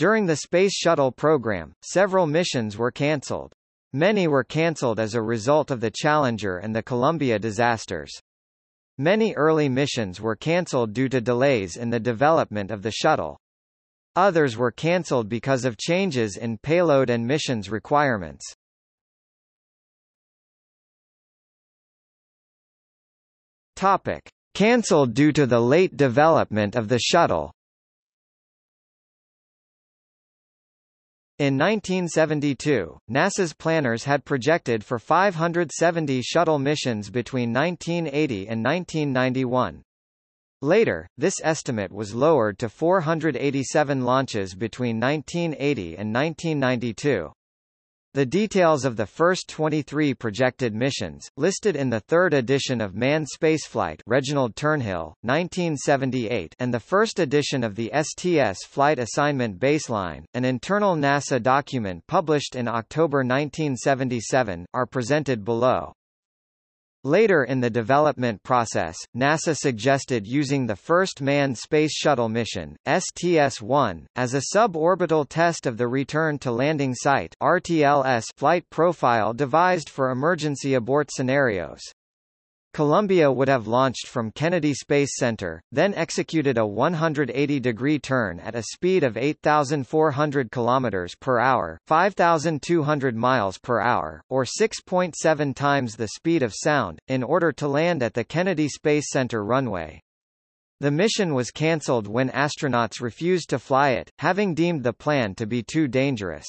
During the Space Shuttle program, several missions were cancelled. Many were cancelled as a result of the Challenger and the Columbia disasters. Many early missions were cancelled due to delays in the development of the shuttle. Others were cancelled because of changes in payload and missions requirements. Topic: Cancelled due to the late development of the shuttle. In 1972, NASA's planners had projected for 570 shuttle missions between 1980 and 1991. Later, this estimate was lowered to 487 launches between 1980 and 1992. The details of the first 23 projected missions, listed in the third edition of Manned Spaceflight Reginald Turnill, 1978 and the first edition of the STS Flight Assignment Baseline, an internal NASA document published in October 1977, are presented below. Later in the development process, NASA suggested using the first manned Space Shuttle mission, STS-1, as a suborbital test of the Return to Landing Site RTLS flight profile devised for emergency abort scenarios. Columbia would have launched from Kennedy Space Center, then executed a 180-degree turn at a speed of 8,400 km per hour, 5,200 miles per hour, or 6.7 times the speed of sound, in order to land at the Kennedy Space Center runway. The mission was cancelled when astronauts refused to fly it, having deemed the plan to be too dangerous.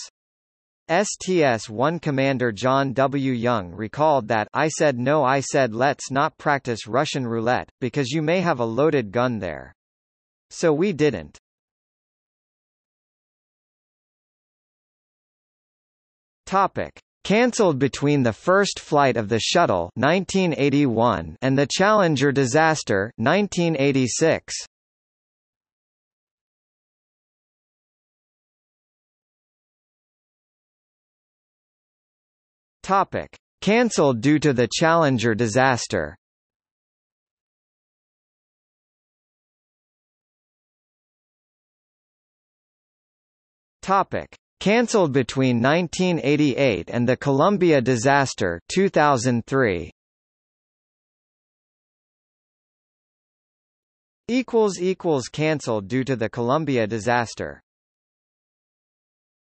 STS-1 Commander John W. Young recalled that I said no I said let's not practice Russian roulette, because you may have a loaded gun there. So we didn't. Topic. Cancelled between the first flight of the shuttle 1981 and the Challenger disaster 1986. Topic: Cancelled due to the Challenger disaster. Topic: Cancelled between 1988 and the Columbia disaster 2003. equals equals cancelled due to the Columbia disaster